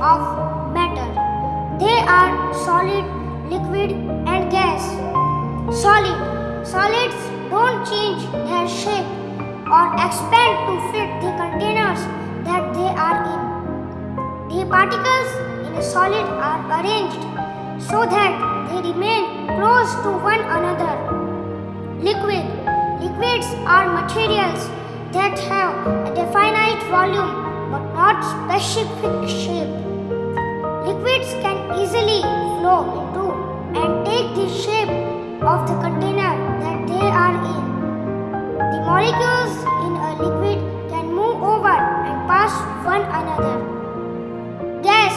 of matter. They are solid, liquid, and gas. Solid. Solids don't change their shape or expand to fit the containers that they are in. The particles in a solid are arranged so that they remain close to one another. Liquid. Liquids are materials that have a definite volume but not specific shape. Liquids can easily flow into and take the shape of the container that they are in. The molecules in a liquid can move over and pass one another. Gas.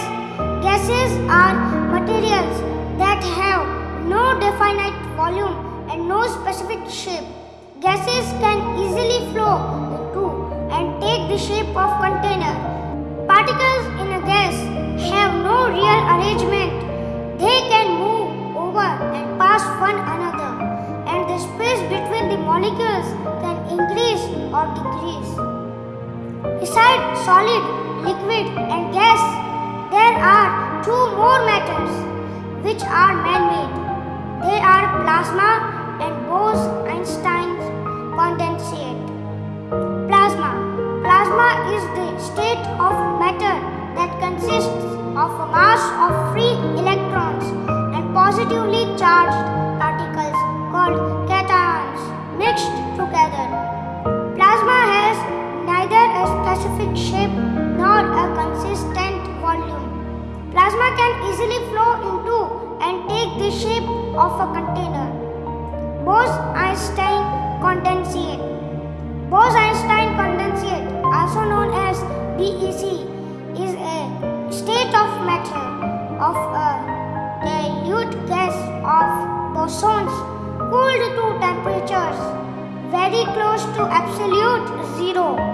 Gases are materials that have no definite volume and no specific shape. Gases can They can move over and pass one another and the space between the molecules can increase or decrease. Besides solid, liquid and gas, there are two more matters which are man-made. They are plasma and Bose-Einstein's condensate. Plasma. Plasma is the state of matter that consists of a mass of free electrons and positively charged particles called cations mixed together. Plasma has neither a specific shape nor a consistent volume. Plasma can easily flow into and take the shape of a container. Bose-Einstein condensate. Bose-Einstein condensate, also known as BEC, of a dilute gas of bosons cooled to temperatures very close to absolute zero.